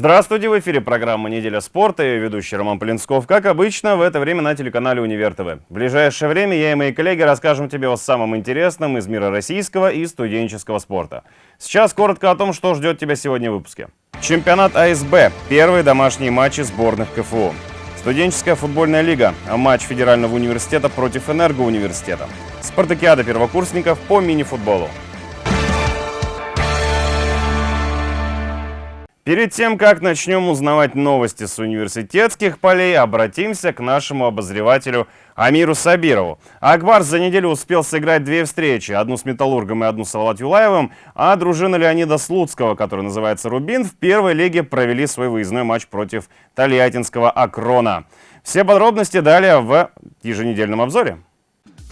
Здравствуйте, в эфире программа «Неделя спорта» и ведущий Роман Полинсков. Как обычно, в это время на телеканале «Универ ТВ». В ближайшее время я и мои коллеги расскажем тебе о самом интересном из мира российского и студенческого спорта. Сейчас коротко о том, что ждет тебя сегодня в выпуске. Чемпионат АСБ. Первые домашние матчи сборных КФУ. Студенческая футбольная лига. Матч Федерального университета против Энергоуниверситета. Спартакиада первокурсников по мини-футболу. Перед тем, как начнем узнавать новости с университетских полей, обратимся к нашему обозревателю Амиру Сабирову. Акбар за неделю успел сыграть две встречи, одну с Металлургом и одну с Салават Юлаевым, а дружина Леонида Слуцкого, который называется «Рубин», в первой лиге провели свой выездной матч против Тольяттинского «Акрона». Все подробности далее в еженедельном обзоре.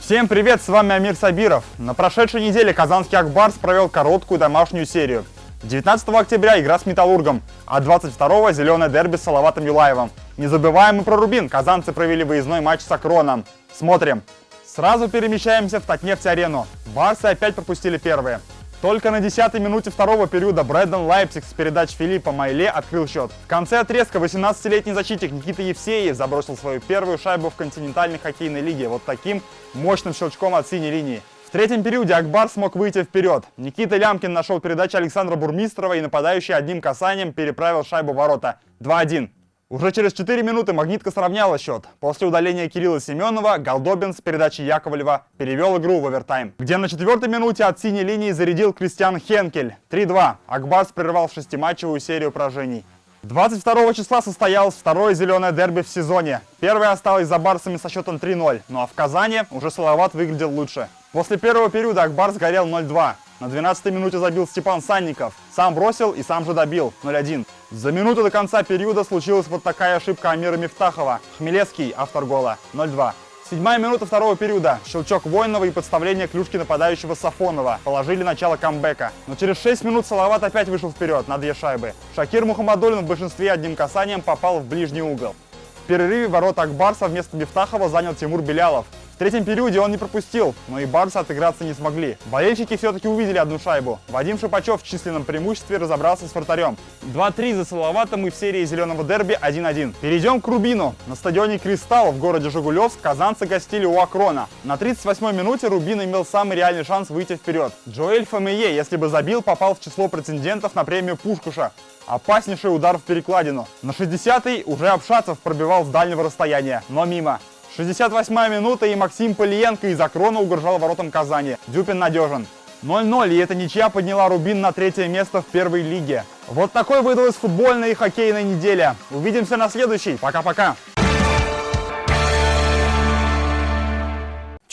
Всем привет, с вами Амир Сабиров. На прошедшей неделе казанский Акбарс провел короткую домашнюю серию – 19 октября игра с «Металлургом», а 22 зеленое дерби с Салаватом Юлаевым. Не забываем и про Рубин. Казанцы провели выездной матч с Акроном. Смотрим. Сразу перемещаемся в Татнефть-арену. Барсы опять пропустили первые. Только на 10-й минуте второго периода Брендан Лайпсик с передач Филиппа Майле открыл счет. В конце отрезка 18-летний защитник Никита Евсеев забросил свою первую шайбу в континентальной хоккейной лиге вот таким мощным щелчком от синей линии. В третьем периоде Акбар смог выйти вперед. Никита Лямкин нашел передачу Александра Бурмистрова и нападающий одним касанием переправил шайбу ворота. 2-1. Уже через 4 минуты «Магнитка» сравняла счет. После удаления Кирилла Семенова Голдобин с передачи Яковлева перевел игру в овертайм, где на четвертой минуте от синей линии зарядил Кристиан Хенкель. 3-2. Акбарс прервал шестиматчевую серию поражений. 22 числа состоялось второе зеленое дерби в сезоне. Первое осталось за барсами со счетом 3-0, ну а в Казани уже Салават выглядел лучше. После первого периода Акбар сгорел 0-2. На 12-й минуте забил Степан Санников. Сам бросил и сам же добил 0-1. За минуту до конца периода случилась вот такая ошибка Амира Мифтахова. Хмелевский, автор гола, 0-2. Седьмая минута второго периода. Щелчок Воинова и подставление клюшки нападающего Сафонова положили начало камбэка. Но через 6 минут Салават опять вышел вперед на две шайбы. Шакир Мухаммадулин в большинстве одним касанием попал в ближний угол. В перерыве ворот Акбарса вместо Мифтахова занял Тимур Белялов. В третьем периоде он не пропустил, но и Барсы отыграться не смогли. Болельщики все-таки увидели одну шайбу. Вадим Шипачев в численном преимуществе разобрался с вратарем. 2-3 за Салаватом и в серии зеленого дерби 1-1. Перейдем к Рубину. На стадионе «Кристалл» в городе Жигулевск казанцы гостили у Акрона. На 38-й минуте Рубин имел самый реальный шанс выйти вперед. Джоэль Фамие, если бы забил, попал в число претендентов на премию Пушкуша. Опаснейший удар в перекладину. На 60-й уже Обшатцев пробивал с дальнего расстояния, но мимо. 68 минута и Максим Полиенко из Акрона угрожал воротам Казани. Дюпин надежен. 0-0, и эта ничья подняла Рубин на третье место в первой лиге. Вот такой выдалась футбольная и хоккейная неделя. Увидимся на следующей. Пока-пока.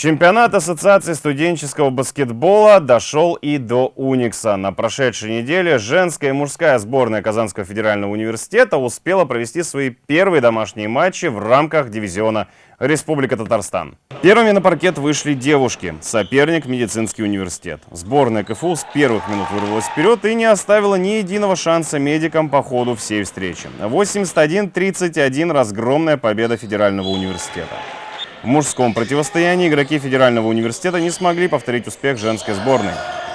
Чемпионат Ассоциации студенческого баскетбола дошел и до Уникса. На прошедшей неделе женская и мужская сборная Казанского федерального университета успела провести свои первые домашние матчи в рамках дивизиона Республика Татарстан. Первыми на паркет вышли девушки, соперник медицинский университет. Сборная КФУ с первых минут вырвалась вперед и не оставила ни единого шанса медикам по ходу всей встречи. 81-31 разгромная победа федерального университета. В мужском противостоянии игроки Федерального университета не смогли повторить успех женской сборной.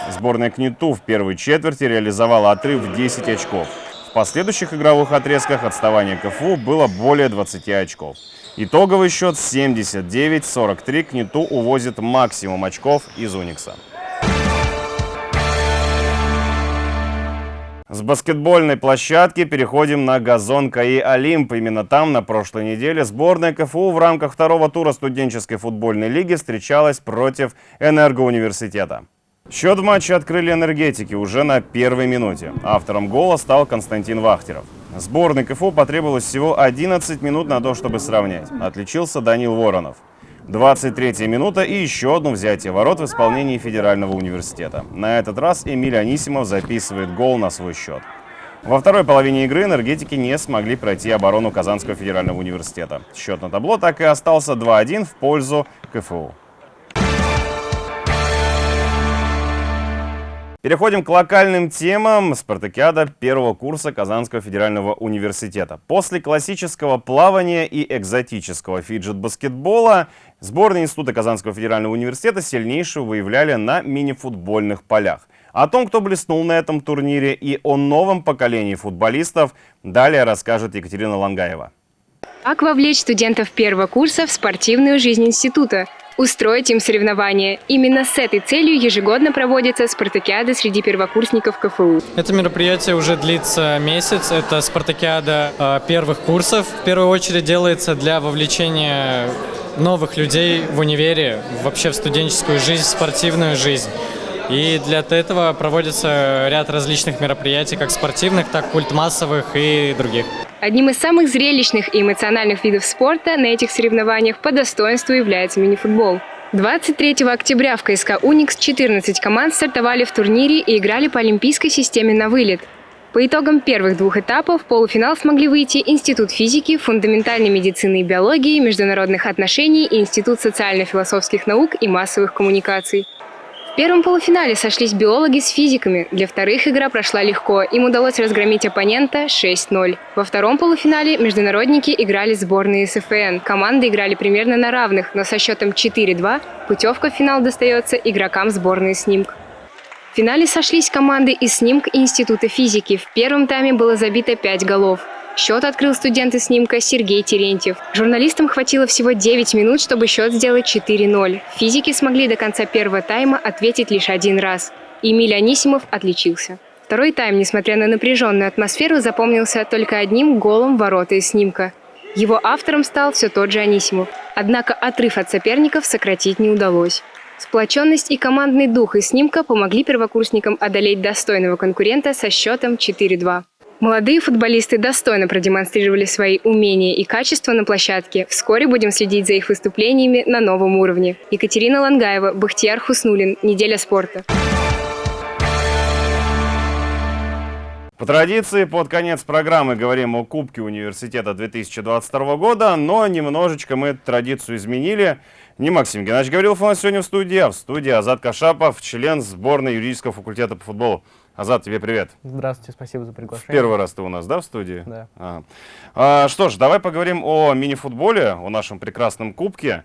Сборная КНИТУ в первой четверти реализовала отрыв в 10 очков. В последующих игровых отрезках отставание КФУ было более 20 очков. Итоговый счет 79-43 КНИТУ увозит максимум очков из Уникса. С баскетбольной площадки переходим на газон КАИ «Олимп». Именно там на прошлой неделе сборная КФУ в рамках второго тура студенческой футбольной лиги встречалась против Энергоуниверситета. Счет в матче открыли энергетики уже на первой минуте. Автором гола стал Константин Вахтеров. Сборной КФУ потребовалось всего 11 минут на то, чтобы сравнять. Отличился Данил Воронов. 23 минута и еще одно взятие ворот в исполнении Федерального университета. На этот раз Эмиль Анисимов записывает гол на свой счет. Во второй половине игры энергетики не смогли пройти оборону Казанского федерального университета. Счет на табло так и остался 2-1 в пользу КФУ. Переходим к локальным темам. Спартакиада первого курса Казанского федерального университета. После классического плавания и экзотического фиджет-баскетбола сборные Института Казанского федерального университета сильнейшего выявляли на мини-футбольных полях. О том, кто блеснул на этом турнире и о новом поколении футболистов, далее расскажет Екатерина Лангаева. Как вовлечь студентов первого курса в спортивную жизнь института? Устроить им соревнования. Именно с этой целью ежегодно проводится спартакиада среди первокурсников КФУ. Это мероприятие уже длится месяц. Это спартакиада э, первых курсов. В первую очередь делается для вовлечения новых людей в универе, вообще в студенческую жизнь, в спортивную жизнь. И для этого проводится ряд различных мероприятий, как спортивных, так культмассовых и других. Одним из самых зрелищных и эмоциональных видов спорта на этих соревнованиях по достоинству является мини-футбол. 23 октября в КСК «Уникс» 14 команд стартовали в турнире и играли по олимпийской системе на вылет. По итогам первых двух этапов в полуфинал смогли выйти Институт физики, фундаментальной медицины и биологии, международных отношений и Институт социально-философских наук и массовых коммуникаций. В первом полуфинале сошлись биологи с физиками. Для вторых игра прошла легко. Им удалось разгромить оппонента 6-0. Во втором полуфинале международники играли сборные СФН. Команды играли примерно на равных, но со счетом 4-2 путевка в финал достается игрокам сборной «Снимк». В финале сошлись команды из «Снимк» и Института физики. В первом тайме было забито 5 голов. Счет открыл студент из снимка Сергей Терентьев. Журналистам хватило всего 9 минут, чтобы счет сделать 4-0. Физики смогли до конца первого тайма ответить лишь один раз. Эмиль Анисимов отличился. Второй тайм, несмотря на напряженную атмосферу, запомнился только одним голом ворота из снимка. Его автором стал все тот же Анисимов. Однако отрыв от соперников сократить не удалось. Сплоченность и командный дух из снимка помогли первокурсникам одолеть достойного конкурента со счетом 4-2. Молодые футболисты достойно продемонстрировали свои умения и качества на площадке. Вскоре будем следить за их выступлениями на новом уровне. Екатерина Лангаева, Бахтияр Хуснулин. Неделя спорта. По традиции, под конец программы говорим о Кубке университета 2022 года, но немножечко мы традицию изменили. Не Максим Геннадьевич Гаврилов у нас сегодня в студии, а в студии Азат Кашапов, член сборной юридического факультета по футболу. Азат, тебе привет. Здравствуйте, спасибо за приглашение. Первый раз ты у нас, да, в студии? Да. А. А, что ж, давай поговорим о мини-футболе, о нашем прекрасном кубке.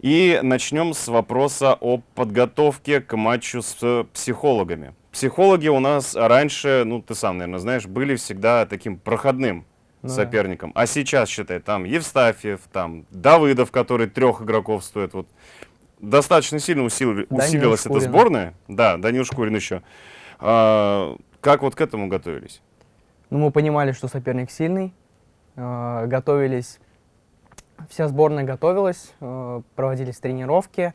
И начнем с вопроса о подготовке к матчу с психологами. Психологи у нас раньше, ну ты сам, наверное, знаешь, были всегда таким проходным ну, соперником. А сейчас, считай, там Евстафьев, там Давыдов, который трех игроков стоит. Вот достаточно сильно усил... усилилась эта сборная. Да, Данил Шкурин еще. А, как вот к этому готовились? Ну, мы понимали, что соперник сильный, э, готовились, вся сборная готовилась, э, проводились тренировки.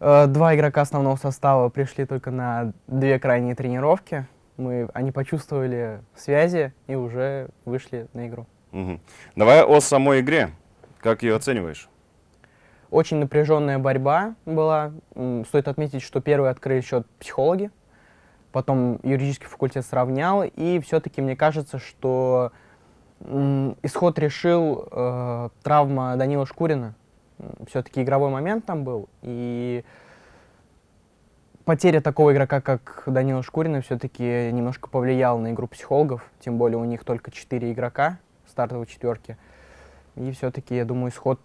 Э, два игрока основного состава пришли только на две крайние тренировки. Мы, они почувствовали связи и уже вышли на игру. Угу. Давай о самой игре. Как ее оцениваешь? Очень напряженная борьба была. Стоит отметить, что первый открыли счет психологи потом юридический факультет сравнял, и все-таки мне кажется, что исход решил э, травма Данила Шкурина. Все-таки игровой момент там был, и потеря такого игрока, как Данила Шкурина, все-таки немножко повлияла на игру психологов, тем более у них только четыре игрока стартовой четверки. И все-таки, я думаю, исход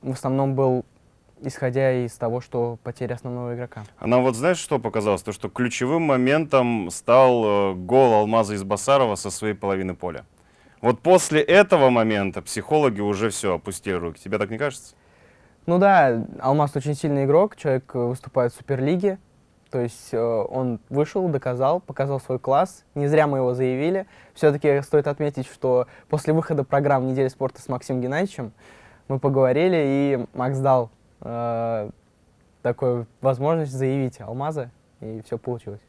в основном был исходя из того, что потеря основного игрока. А нам вот знаешь, что показалось? То, что ключевым моментом стал э, гол Алмаза из Басарова со своей половины поля. Вот после этого момента психологи уже все, опустили руки. Тебе так не кажется? Ну да, Алмаз очень сильный игрок, человек э, выступает в Суперлиге. То есть э, он вышел, доказал, показал свой класс. Не зря мы его заявили. Все-таки стоит отметить, что после выхода программы «Неделя спорта» с Максимом Геннадьевичем мы поговорили, и Макс дал э, такую возможность заявить алмазы, и все получилось.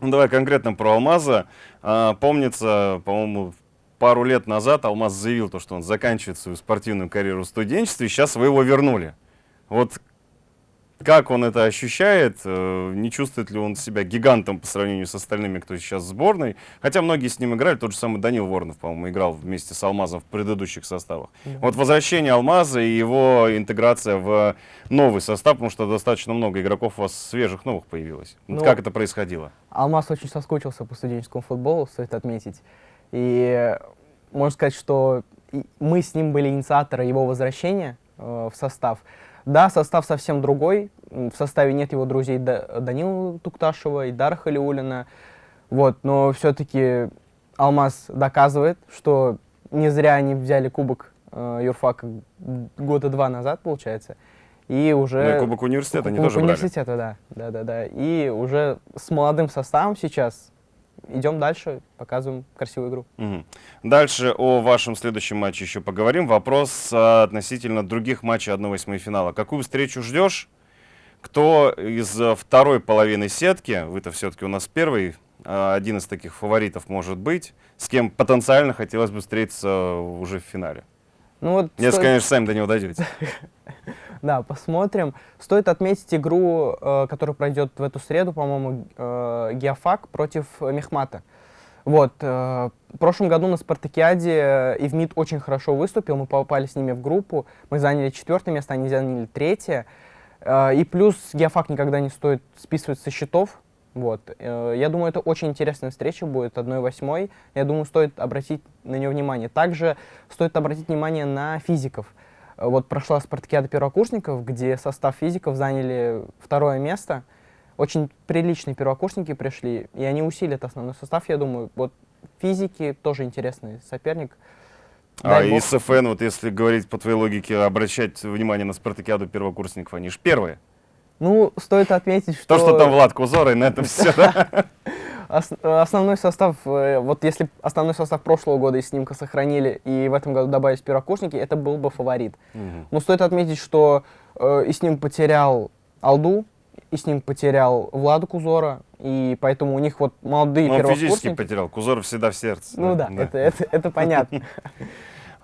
Ну, давай конкретно про алмаза. А, помнится, по-моему, пару лет назад Алмаз заявил, то, что он заканчивает свою спортивную карьеру в студенчестве, и сейчас вы его вернули. Вот как он это ощущает, э, не чувствует ли он себя гигантом по сравнению с остальными, кто сейчас в сборной. Хотя многие с ним играли, тот же самый Данил Воронов, по-моему, играл вместе с Алмазом в предыдущих составах. Да. Вот возвращение Алмаза и его интеграция в новый состав, потому что достаточно много игроков у вас свежих новых появилось. Ну, вот как это происходило? Алмаз очень соскучился по студенческому футболу, стоит отметить. И можно сказать, что мы с ним были инициаторы его возвращения э, в состав. Да, состав совсем другой. В составе нет его друзей Да- Данила Тукташева и Дара Халиулина. Вот, но все-таки Алмаз доказывает, что не зря они взяли кубок э, юрфака года два назад, получается. И уже... Ну и Кубок университета они Кубок тоже брали. университета, да. да, да, да. И уже с молодым составом сейчас идем дальше, показываем красивую игру. Мгм. Дальше о вашем следующем матче еще поговорим. Вопрос а, относительно других матчей 1-8 финала. Какую встречу ждешь? Кто из а, второй половины сетки, вы-то все-таки у нас первый, а, один из таких фаворитов может быть, с кем потенциально хотелось бы встретиться уже в финале? Ну вот Если, стоит- конечно, сами до него дойдете. Да, посмотрим. Стоит отметить игру, э, которая пройдет в эту среду, по-моему, э, Геофак против Мехмата. Вот, э, в прошлом году на Спартакиаде Ивмит очень хорошо выступил, мы попали с ними в группу, мы заняли четвертое место, они заняли третье. Э, и плюс Геофак никогда не стоит списывать со счетов. Вот. Э, Я думаю, это очень интересная встреча будет, 1-8. Я думаю, стоит обратить на нее внимание. Также стоит обратить внимание на физиков. Вот прошла спартакиада первокурсников, где состав физиков заняли второе место. Очень приличные первокурсники пришли, и они усилят основной состав, я думаю. Вот физики тоже интересный соперник. А Дай и бог. СФН, вот если говорить по твоей логике, обращать внимание на спартакиаду первокурсников, они же первые. Ну, стоит отметить, что... То, что там Влад Кузор, и на этом все. Ос- основной состав, э, вот если основной состав прошлого года из снимка сохранили и в этом году добавились первокурсники, это был бы фаворит. Но стоит отметить, что э, и с ним потерял Алду, и с ним потерял Владу Кузора, и поэтому у них вот молодые Он физически первокурсники... потерял, Кузор всегда в сердце. Ну да, Это, это, это понятно.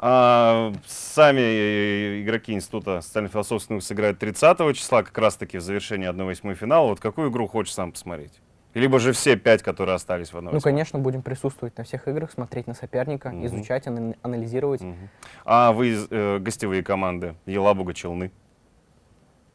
А, сами э, игроки Института социально-философских наук сыграют 30 числа, как раз-таки в завершении 1-8 финала. Вот какую игру хочешь сам посмотреть? Либо же все пять, которые остались в 1-8. Ну, конечно, будем присутствовать на всех играх, смотреть на соперника, Мгм. изучать, ана- анализировать. Мгм. А вы э, гостевые команды? Елабуга, Челны?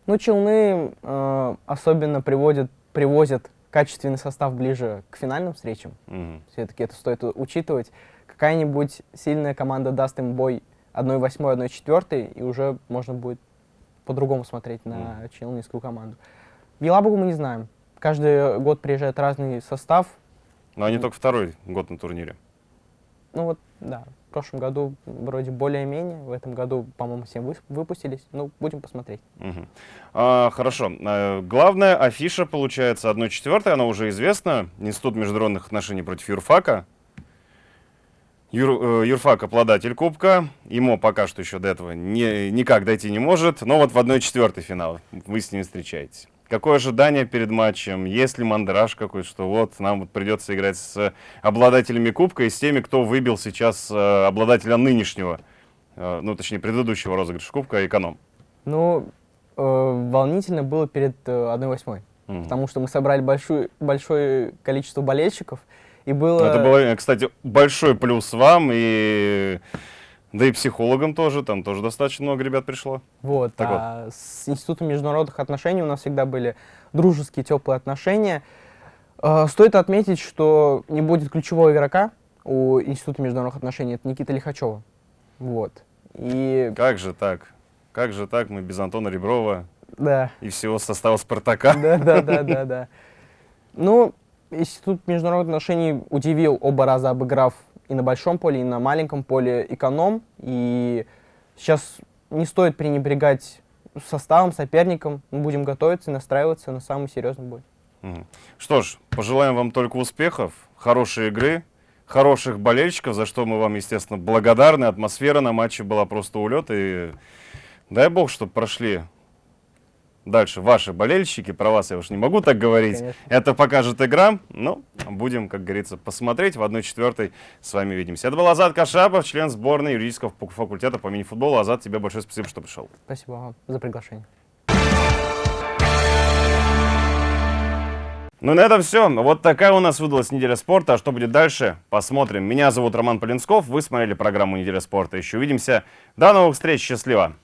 Ну, Челны э, особенно приводят, привозят качественный состав ближе к финальным встречам. Мгм. Все-таки это стоит учитывать. Какая-нибудь сильная команда даст им бой 1-8, 1-4, и уже можно будет по-другому смотреть на челнинскую команду. Елабугу мы не знаем. Каждый год приезжает разный состав. Но они только второй год на турнире. Ну вот, да, в прошлом году вроде более-менее, в этом году, по-моему, все выс- выпустились. Ну, будем посмотреть. Мгм. А, хорошо. А, главная афиша, получается, 1-4, она уже известна. Институт международных отношений против юрфака. Юр, э, юрфак обладатель кубка. Ему пока что еще до этого не, никак дойти не может. Но вот в 1-4 финал вы с ним встречаетесь. Какое ожидание перед матчем? Есть ли мандраж какой, что вот нам вот придется играть с обладателями кубка и с теми, кто выбил сейчас э, обладателя нынешнего, э, ну точнее предыдущего розыгрыша кубка, эконом? Ну, э, волнительно было перед э, 1-8. Мгм. Потому что мы собрали большую, большое количество болельщиков, и было... Это было, кстати, большой плюс вам и да и психологам тоже, там тоже достаточно много ребят пришло. Вот, Так а с Институтом международных отношений у нас всегда были дружеские, теплые отношения. Э, Стоит отметить, что не будет ключевого игрока у Института международных отношений, это Никита Лихачева. Вот. И Как же так? Как же так? Мы без Антона Реброва да, и всего состава Спартака. да, да, да, да, да. Ну, Институт международных отношений удивил оба раза, обыграв и на большом поле, и на маленьком поле эконом. И сейчас не стоит пренебрегать составом, соперником. Мы будем готовиться и настраиваться на самый серьезный бой. Что ж, пожелаем вам только успехов, хорошей игры, хороших болельщиков, за что мы вам, естественно, благодарны. Атмосфера на матче была просто улет. И дай бог, чтобы прошли дальше ваши болельщики. Про вас я уж не могу так говорить. Конечно. Это покажет игра. Ну, будем, как говорится, посмотреть. В 1-4 с вами увидимся. Это был Азат Кашапов, член сборной юридического фак- факультета по мини-футболу. Азат, тебе большое спасибо, что пришел. Спасибо вам за приглашение. Ну на этом все. Вот такая у нас выдалась неделя спорта. А что будет дальше, посмотрим. Меня зовут Роман Полинсков. Вы смотрели программу «Неделя спорта». Еще увидимся. До новых встреч. Счастливо.